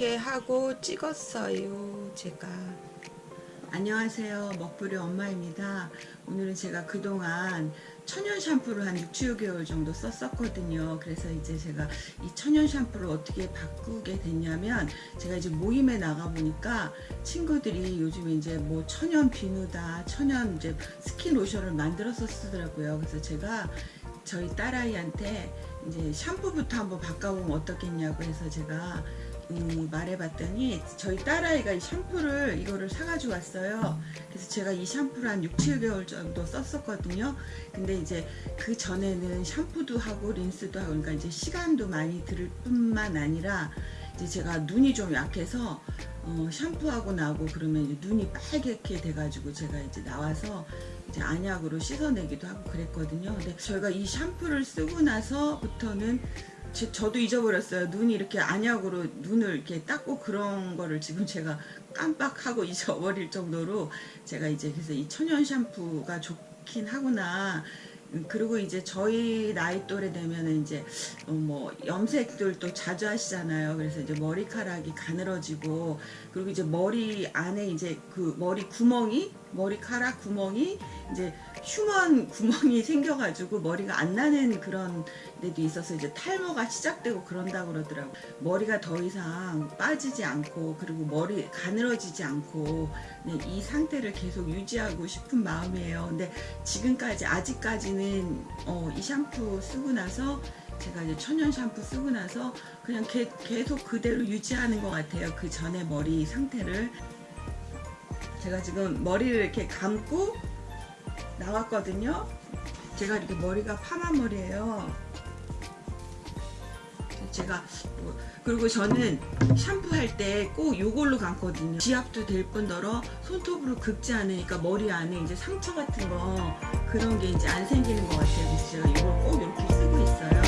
이렇게 하고 찍었어요 제가. 안녕하세요 먹부리 엄마입니다. 오늘은 제가 그동안 천연 샴푸를 한 6, 7개월 정도 썼었거든요. 그래서 이제 제가 이 천연 샴푸를 어떻게 바꾸게 됐냐면 제가 이제 모임에 나가 보니까 친구들이 요즘 이제 뭐 천연 비누다 천연 이제 스킨 로션을 만들어서 쓰더라고요. 그래서 제가 저희 딸아이한테 이제 샴푸부터 한번 바꿔보면 어떻겠냐고 해서 제가 음, 말해봤더니 저희 딸아이가 이 샴푸를 이거를 사가지고 왔어요. 그래서 제가 이 샴푸를 한 6, 7개월 정도 썼었거든요. 근데 이제 그 전에는 샴푸도 하고 린스도 하고 그러니까 이제 시간도 많이 들을 뿐만 아니라 이제 제가 눈이 좀 약해서 어, 샴푸하고 나고 그러면 이제 눈이 빨갛게 돼가지고 제가 이제 나와서 이제 안약으로 씻어내기도 하고 그랬거든요. 근데 저희가 이 샴푸를 쓰고 나서부터는 제, 저도 잊어버렸어요. 눈이 이렇게 안약으로 눈을 이렇게 닦고 그런 거를 지금 제가 깜빡하고 잊어버릴 정도로 제가 이제 그래서 이 천연 샴푸가 좋긴 하구나. 그리고 이제 저희 나이 또래 되면은 이제 뭐 염색들도 자주 하시잖아요. 그래서 이제 머리카락이 가늘어지고 그리고 이제 머리 안에 이제 그 머리 구멍이 머리카락 구멍이 이제 휴먼 구멍이 생겨가지고 머리가 안 나는 그런 데도 있어서 이제 탈모가 시작되고 그런다 그러더라고 머리가 더 이상 빠지지 않고 그리고 머리 가늘어지지 않고 네, 이 상태를 계속 유지하고 싶은 마음이에요 근데 지금까지 아직까지는 어, 이 샴푸 쓰고 나서 제가 이제 천연 샴푸 쓰고 나서 그냥 게, 계속 그대로 유지하는 것 같아요. 그 전에 머리 상태를. 제가 지금 머리를 이렇게 감고 나왔거든요. 제가 이렇게 머리가 파마 머리예요 제가 뭐, 그리고 저는 샴푸할 때 꼭 이걸로 감거든요. 지압도 될 뿐더러 손톱으로 긁지 않으니까 머리 안에 이제 상처 같은 거 그런 게 이제 안 생기는 것 같아요. 그래서 이걸 꼭 이렇게 쓰고 있어요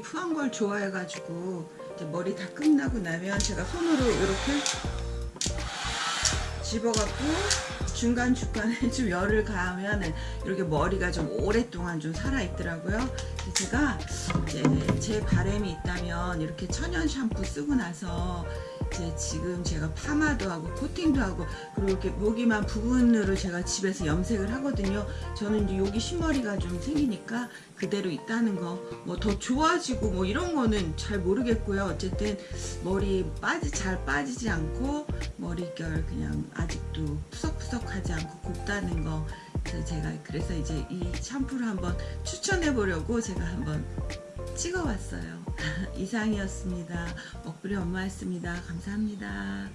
푸한 걸 좋아해가지고 머리 다 끝나고 나면 제가 손으로 이렇게 집어갖고 중간중간에 좀 열을 가하면 이렇게 머리가 좀 오랫동안 좀 살아있더라고요. 제가 이제 제 바람이 있다면 이렇게 천연 샴푸 쓰고 나서 이 제 지금 제가 파마도 하고 코팅도 하고 그리고 이렇게 여기만 부분으로 제가 집에서 염색을 하거든요. 저는 이제 여기 흰머리가 좀 생기니까 그대로 있다는 거 뭐 더 좋아지고 뭐 이런 거는 잘 모르겠고요. 어쨌든 머리 빠지 잘 빠지지 않고 머릿결 그냥 아직도 푸석푸석하지 않고 곱다는 거 그래서 제가 그래서 이제 이 샴푸를 한번 추천해 보려고 제가 한번 찍어봤어요. 이상이었습니다. 먹부리 엄마였습니다. 감사합니다.